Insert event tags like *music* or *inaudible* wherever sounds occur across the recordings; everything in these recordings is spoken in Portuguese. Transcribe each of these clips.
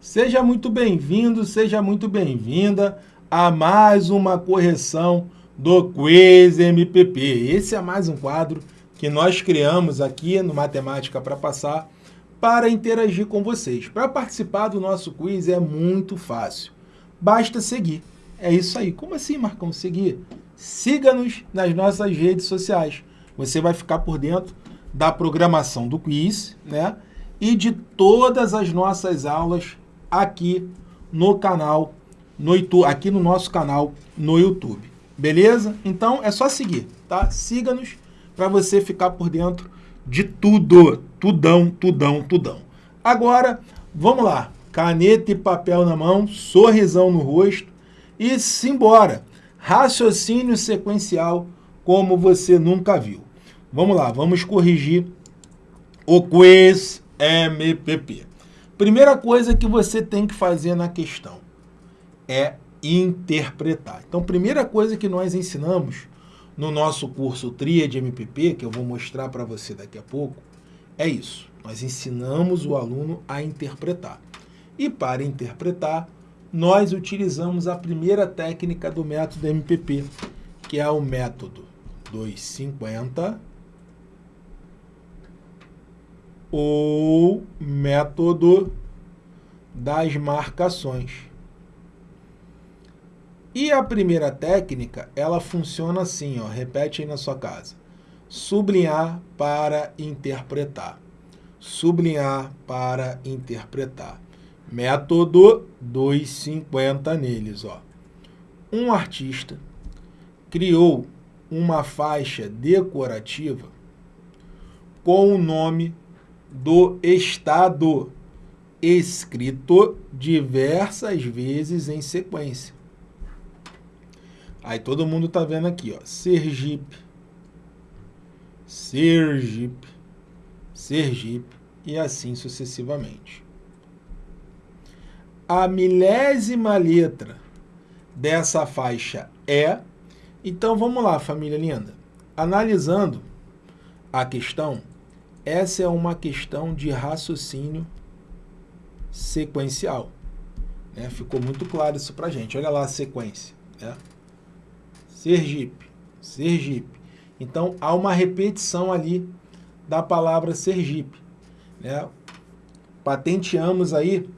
Seja muito bem-vindo, seja muito bem-vinda a mais uma correção do Quiz MPP. Esse é mais um quadro que nós criamos aqui no Matemática para Passar para interagir com vocês. Para participar do nosso quiz é muito fácil. Basta seguir. É isso aí. Como assim, Marcão, seguir? Siga-nos nas nossas redes sociais. Você vai ficar por dentro da programação do quiz, né? E de todas as nossas aulas aqui no canal, no YouTube, aqui no nosso canal no YouTube. Beleza? Então é só seguir, tá? Siga-nos para você ficar por dentro de tudo, tudão, tudão, tudão. Agora, vamos lá. Caneta e papel na mão, sorrisão no rosto e simbora. Raciocínio sequencial como você nunca viu. Vamos lá, vamos corrigir o quiz MPP. Primeira coisa que você tem que fazer na questão é interpretar. Então, primeira coisa que nós ensinamos no nosso curso Tríade MPP, que eu vou mostrar para você daqui a pouco, é isso. Nós ensinamos o aluno a interpretar. E para interpretar, nós utilizamos a primeira técnica do método MPP, que é o método 250 ou método das marcações. E a primeira técnica, ela funciona assim, ó, repete aí na sua casa. Sublinhar para interpretar. Sublinhar para interpretar. Método 250 neles, ó. Um artista criou uma faixa decorativa com o nome do Estado, escrito diversas vezes em sequência. Aí todo mundo está vendo aqui, ó, Sergipe, Sergipe, Sergipe e assim sucessivamente. A milésima letra dessa faixa é... Então vamos lá, família linda. Analisando a questão, essa é uma questão de raciocínio sequencial. Né? Ficou muito claro isso para gente. Olha lá a sequência. Né? Sergipe, Sergipe. Então, há uma repetição ali da palavra Sergipe. Né? Patenteamos aí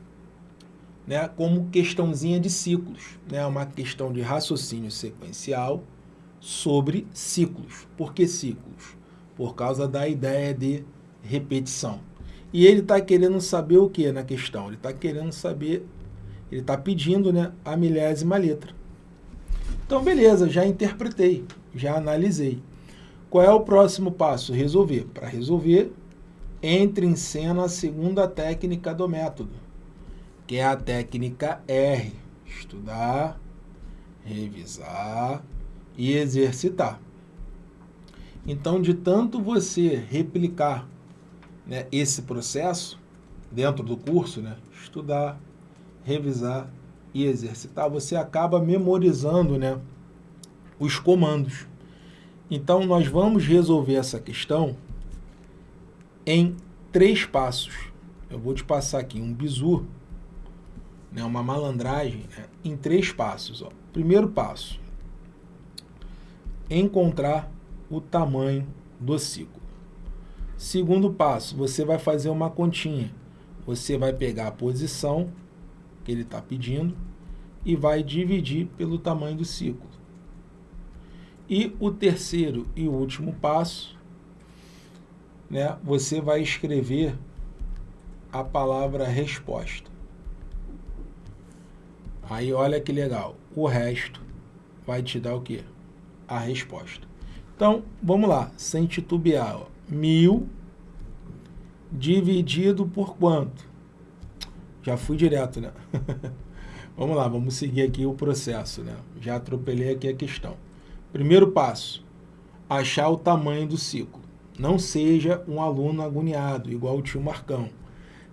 né, como questãozinha de ciclos. Né? Uma questão de raciocínio sequencial sobre ciclos. Por que ciclos? Por causa da ideia de repetição. E ele está querendo saber o que na questão? Ele está querendo saber, ele está pedindo né, a milésima letra. Então, beleza, já interpretei, já analisei. Qual é o próximo passo? Resolver. Para resolver, entre em cena a segunda técnica do método, que é a técnica R. Estudar, revisar e exercitar. Então, de tanto você replicar né, esse processo dentro do curso, né, estudar, revisar e exercitar, você acaba memorizando né, os comandos. Então, nós vamos resolver essa questão em três passos. Eu vou te passar aqui um bizu, né, uma malandragem, né, em três passos. Ó. Primeiro passo, encontrar o tamanho do ciclo. Segundo passo, você vai fazer uma continha. Você vai pegar a posição que ele está pedindo e vai dividir pelo tamanho do ciclo. E o terceiro e último passo, né, você vai escrever a palavra resposta. Aí olha que legal, o resto vai te dar o quê? A resposta. Então, vamos lá, sem titubear. Ó mil dividido por quanto? Já fui direto, né? *laughs* vamos lá, vamos seguir aqui o processo, né? Já atropelei aqui a questão. Primeiro passo, achar o tamanho do ciclo. Não seja um aluno agoniado, igual o tio Marcão.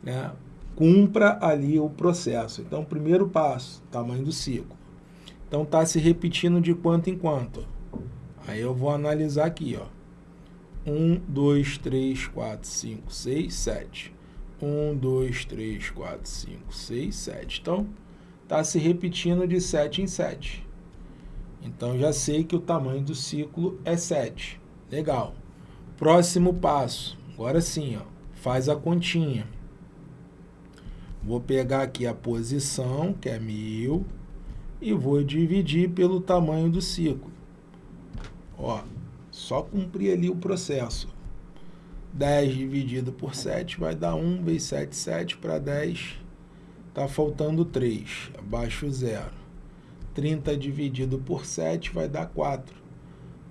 Né? Cumpra ali o processo. Então, primeiro passo, tamanho do ciclo. Então, está se repetindo de quanto em quanto. Aí eu vou analisar aqui, ó. 1, 2, 3, 4, 5, 6, 7. 1, 2, 3, 4, 5, 6, 7. Então, está se repetindo de 7 em 7. Então, já sei que o tamanho do ciclo é 7. Legal. Próximo passo. Agora sim, ó, faz a continha. Vou pegar aqui a posição, que é 1000, e vou dividir pelo tamanho do ciclo. Ó, só cumprir ali o processo. 10 dividido por 7 vai dar 1 vezes 7, 7 para 10, está faltando 3, abaixo 0. 30 dividido por 7 vai dar 4.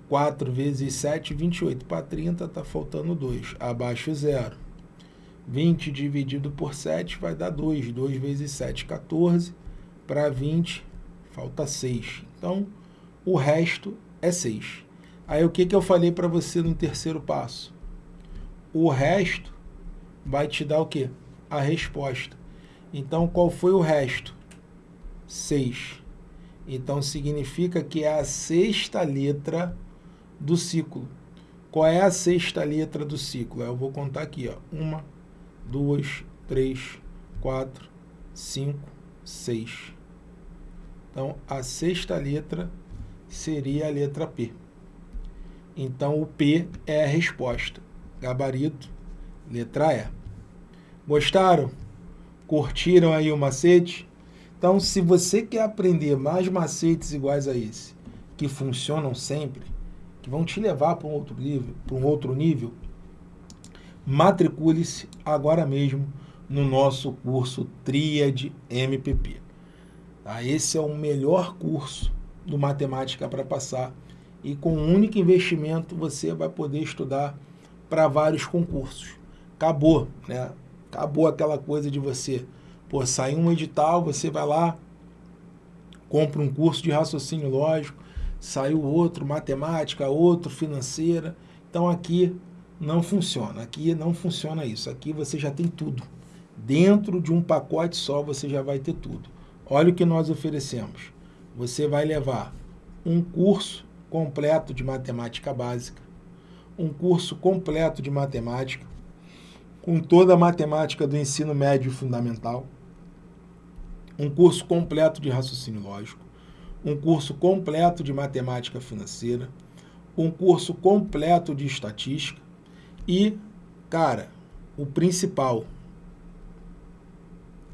4 vezes 7, 28 para 30, está faltando 2, abaixo 0. 20 dividido por 7 vai dar 2, 2 vezes 7, 14, para 20, falta 6. Então, o resto é 6. Aí o que, que eu falei para você no terceiro passo? O resto vai te dar o quê? A resposta. Então, qual foi o resto? 6. Então, significa que é a sexta letra do ciclo. Qual é a sexta letra do ciclo? Eu vou contar aqui, ó. Uma, duas, três, quatro, cinco, seis. Então, a sexta letra seria a letra P. Então, o P é a resposta gabarito, letra E. Gostaram? Curtiram aí o macete? Então, se você quer aprender mais macetes iguais a esse, que funcionam sempre, que vão te levar para um outro nível, para um outro nível, matricule-se agora mesmo no nosso curso Tríade MPP. Tá? Esse é o melhor curso do Matemática para Passar e com um único investimento você vai poder estudar para vários concursos. Acabou, né? Acabou aquela coisa de você, pô, sair um edital, você vai lá, compra um curso de raciocínio lógico, saiu outro, matemática, outro, financeira. Então aqui não funciona, aqui não funciona isso. Aqui você já tem tudo. Dentro de um pacote só você já vai ter tudo. Olha o que nós oferecemos. Você vai levar um curso completo de matemática básica, um curso completo de matemática, com toda a matemática do ensino médio fundamental, um curso completo de raciocínio lógico, um curso completo de matemática financeira, um curso completo de estatística e, cara, o principal,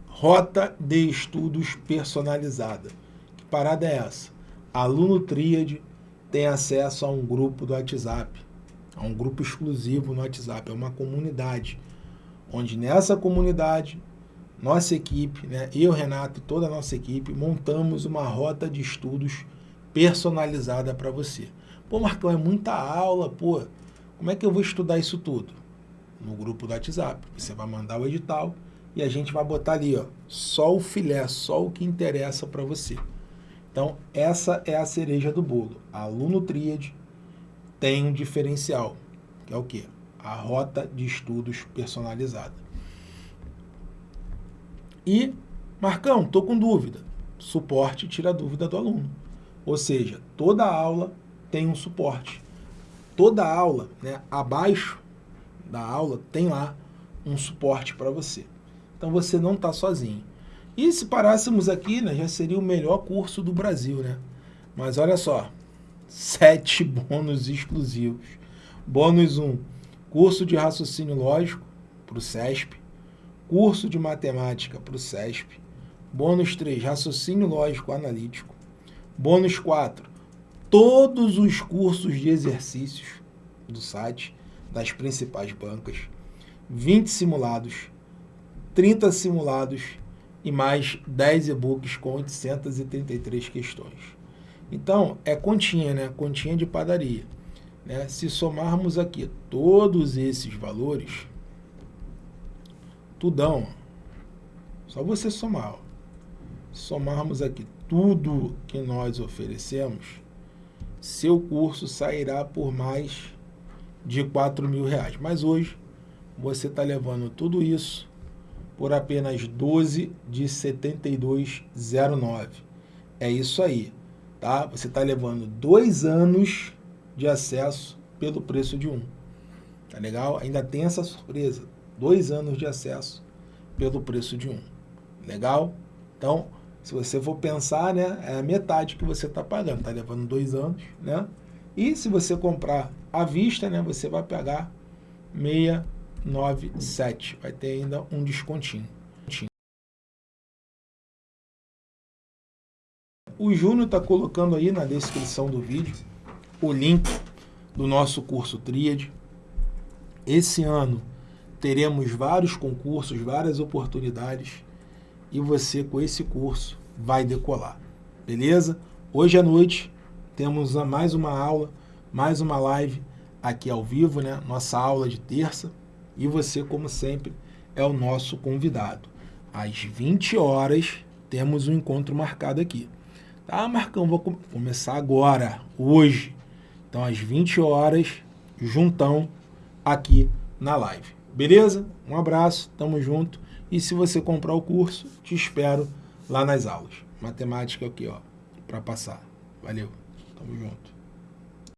rota de estudos personalizada. Que parada é essa? Aluno Tríade tem acesso a um grupo do WhatsApp é um grupo exclusivo no WhatsApp, é uma comunidade, onde nessa comunidade, nossa equipe, né, eu, Renato e toda a nossa equipe, montamos uma rota de estudos personalizada para você. Pô, Marcão, é muita aula, pô, como é que eu vou estudar isso tudo? No grupo do WhatsApp, você vai mandar o edital e a gente vai botar ali, ó, só o filé, só o que interessa para você. Então, essa é a cereja do bolo. Aluno Tríade, tem um diferencial, que é o quê? A rota de estudos personalizada. E, Marcão, estou com dúvida. Suporte tira a dúvida do aluno. Ou seja, toda aula tem um suporte. Toda aula, né, abaixo da aula, tem lá um suporte para você. Então você não está sozinho. E se parássemos aqui, né, já seria o melhor curso do Brasil, né? Mas olha só, sete *laughs* bônus exclusivos. Bônus 1, um, curso de raciocínio lógico para o CESP, curso de matemática para o CESP, bônus 3, raciocínio lógico analítico, bônus 4, todos os cursos de exercícios do site, das principais bancas, 20 simulados, 30 simulados e mais 10 e-books com 833 questões. Então, é continha, né? Continha de padaria. Né? Se somarmos aqui todos esses valores, tudão, só você somar. Ó. Somarmos aqui tudo que nós oferecemos, seu curso sairá por mais de 4 mil reais. Mas hoje, você está levando tudo isso por apenas 12 de 72,09. É isso aí tá? Você está levando dois anos de acesso pelo preço de um. Tá legal? Ainda tem essa surpresa. Dois anos de acesso pelo preço de um. Legal? Então, se você for pensar, né, é a metade que você está pagando. Está levando dois anos, né? E se você comprar à vista, né, você vai pagar 697. Vai ter ainda um descontinho. O Júnior está colocando aí na descrição do vídeo o link do nosso curso Tríade. Esse ano teremos vários concursos, várias oportunidades e você com esse curso vai decolar, beleza? Hoje à noite temos mais uma aula, mais uma live aqui ao vivo, né? Nossa aula de terça e você, como sempre, é o nosso convidado. Às 20 horas temos um encontro marcado aqui. Tá, Marcão, vou começar agora, hoje. Então, às 20 horas, juntão aqui na live. Beleza? Um abraço, tamo junto. E se você comprar o curso, te espero lá nas aulas. Matemática aqui, ó, para passar. Valeu, tamo junto.